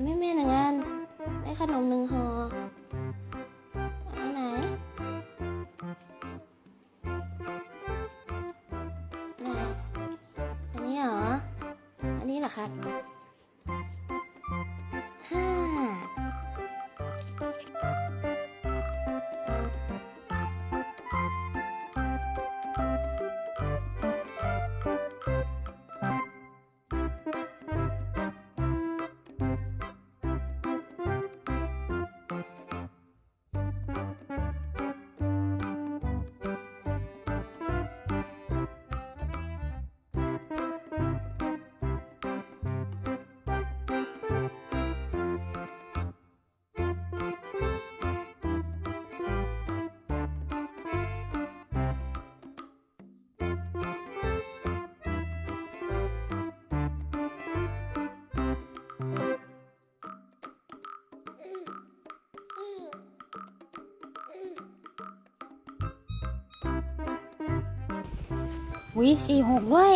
ำให้แม่หนึ่งอัน ได้ขนมหนึ่งห่ออัไหน ไหน อันนี้เหรอ อันนี้เหรอครับ วิสี่หกด้วย